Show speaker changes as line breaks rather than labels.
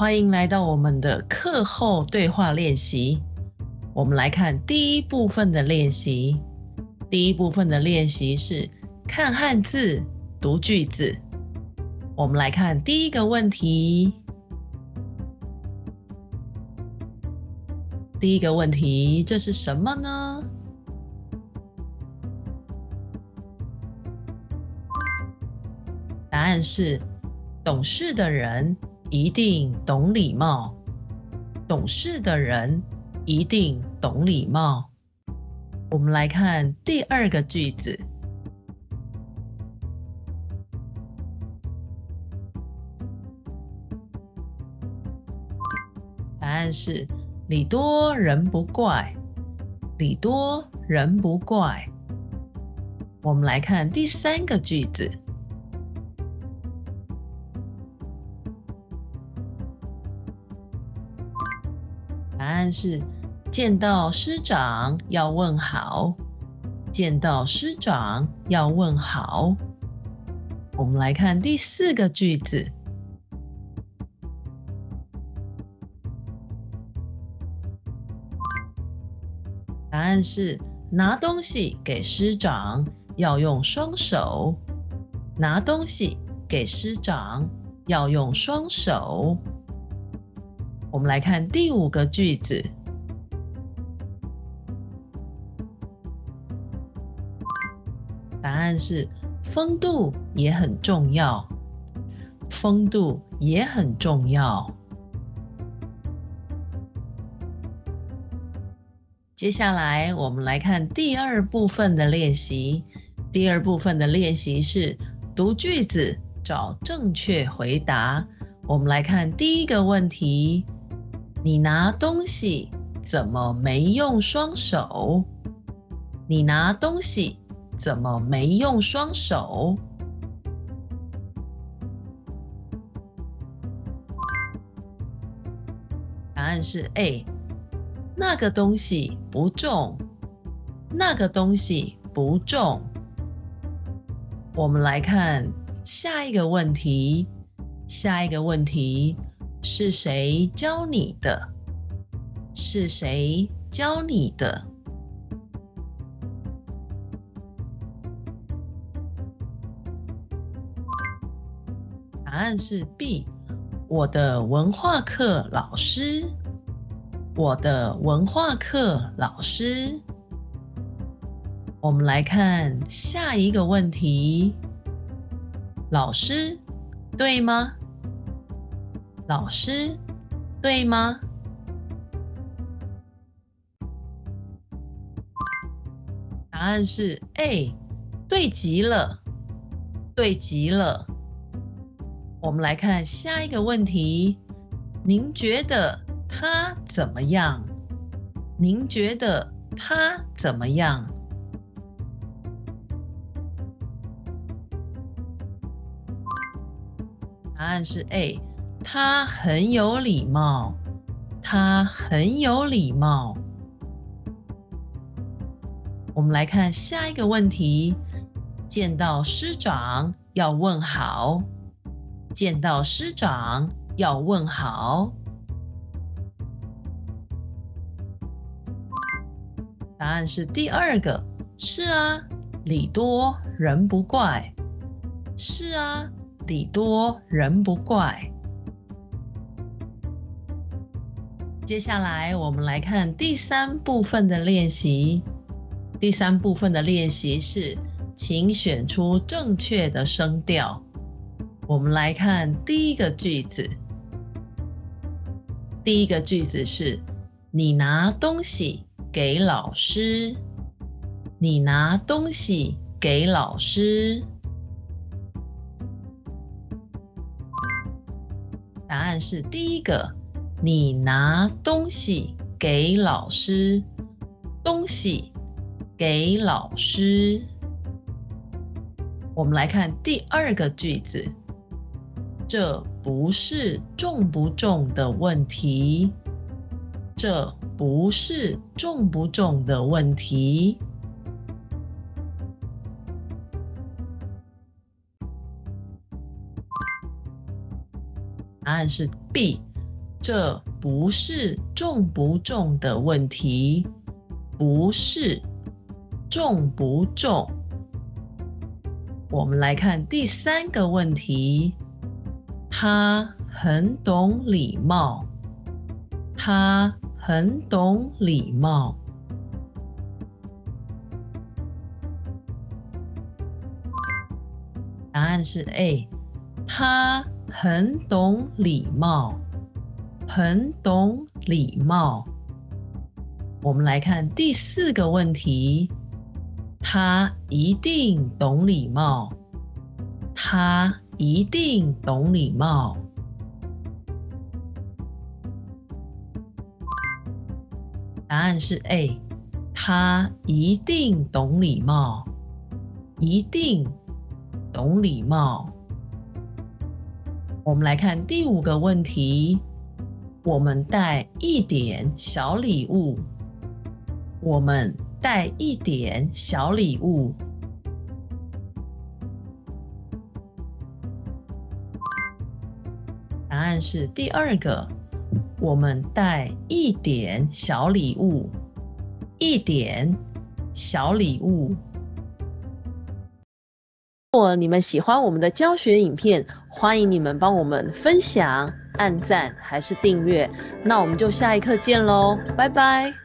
欢迎来到我们的课后对话练习。我们来看第一部分的练习。第一部分的练习是看汉字、读句子。我们来看第一个问题。第一个问题，这是什么呢？答案是：懂事的人一定懂礼貌。懂事的人一定懂礼貌。我们来看第二个句子。答案是。礼多人不怪，礼多人不怪。我们来看第三个句子，答案是见到师长要问好，见到师长要问好。我们来看第四个句子。答案是拿东西给师长要用双手，拿东西给师长要用双手。我们来看第五个句子，答案是风度也很重要，风度也很重要。接下来，我们来看第二部分的练习。第二部分的练习是读句子，找正确回答。我们来看第一个问题：你拿东西怎么没用双手？你拿东西怎么没用双手？答案是 A。那个东西不重，那个东西不重。我们来看下一个问题，下一个问题是谁教你的？是谁教你的？答案是 B，我的文化课老师。我的文化课老师，我们来看下一个问题：老师对吗？老师对吗？答案是 A，对极了，对极了。我们来看下一个问题：您觉得？他怎么样？您觉得他怎么样？答案是 A，他很有礼貌，他很有礼貌。我们来看下一个问题：见到师长要问好，见到师长要问好。答案是第二个，是啊，礼多人不怪，是啊，礼多人不怪。接下来我们来看第三部分的练习。第三部分的练习是，请选出正确的声调。我们来看第一个句子，第一个句子是你拿东西。给老师，你拿东西给老师。答案是第一个，你拿东西给老师，东西给老师。我们来看第二个句子，这不是重不重的问题，这。不是重不重的问题。答案是 B，这不是重不重的问题，不是重不重。我们来看第三个问题，他很懂礼貌，他很懂礼貌。答案是 A，他很懂礼貌，很懂礼貌。我们来看第四个问题，他一定懂礼貌，他一定懂礼貌。答案是 A，他一定懂礼貌，一定。懂礼貌。我们来看第五个问题：我们带一点小礼物。我们带一点小礼物。答案是第二个。我们带一点小礼物，一点小礼物。如果你们喜欢我们的教学影片，欢迎你们帮我们分享、按赞还是订阅。那我们就下一课见喽，拜拜。